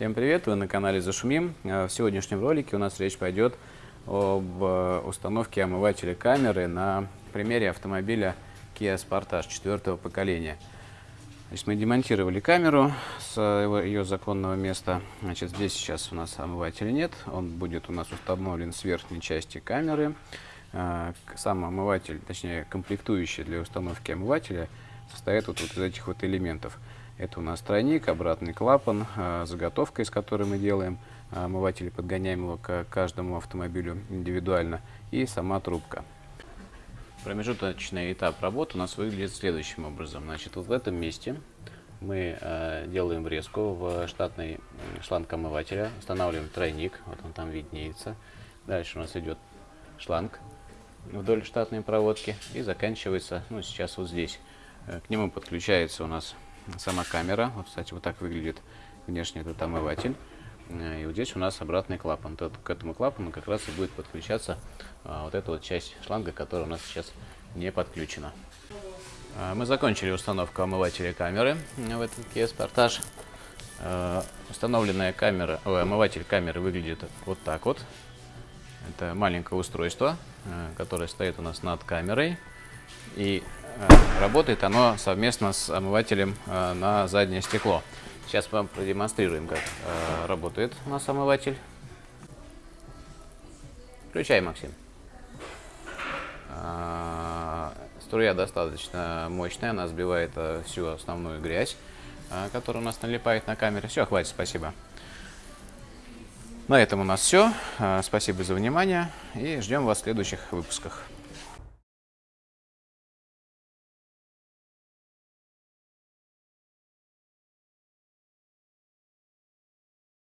Всем привет, вы на канале Зашумим. Э, В сегодняшнем ролике у нас речь пойдет об э, установке омывателя камеры на примере автомобиля Kia Sportage четвертого поколения. Значит, мы демонтировали камеру с ее законного места. Значит, здесь сейчас у нас омывателя нет, он будет у нас установлен с верхней части камеры. Э, Сам омыватель, точнее комплектующий для установки омывателя, состоит вот, вот из этих вот элементов. Это у нас тройник, обратный клапан, э, заготовка, из которой мы делаем э, омыватель, подгоняем его к каждому автомобилю индивидуально, и сама трубка. Промежуточный этап работы у нас выглядит следующим образом. Значит, вот в этом месте мы э, делаем врезку в штатный шланг омывателя, устанавливаем тройник, вот он там виднеется. Дальше у нас идет шланг вдоль штатной проводки и заканчивается, ну, сейчас вот здесь. Э, К нему подключается у нас сама камера. Вот, кстати, вот так выглядит внешне этот омыватель. Э, И вот здесь у нас обратный клапан. Тот- к этому клапану как раз и будет подключаться а, вот эта вот часть шланга, которая у нас сейчас не подключена. А, Мы закончили установку омывателя камеры в этот Kia Sportage. Э, Установленная камера, ой, омыватель камеры выглядит вот так вот. Это маленькое устройство, которое стоит у нас над камерой. И э, работает оно совместно с омывателем э, на заднее стекло. Сейчас вам продемонстрируем, как э, работает у нас омыватель. Включай, Максим. Струя достаточно мощная, она сбивает всю основную грязь, которая у нас налипает на камере. Все, хватит, спасибо. На этом у нас все. Спасибо за внимание и ждем вас в следующих выпусках.